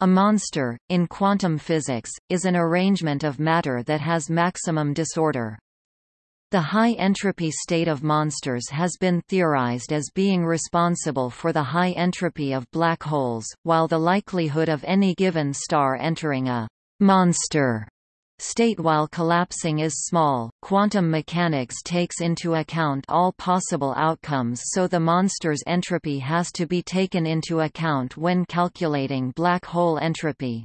A monster, in quantum physics, is an arrangement of matter that has maximum disorder. The high entropy state of monsters has been theorized as being responsible for the high entropy of black holes, while the likelihood of any given star entering a monster state while collapsing is small. Quantum mechanics takes into account all possible outcomes so the monster's entropy has to be taken into account when calculating black hole entropy.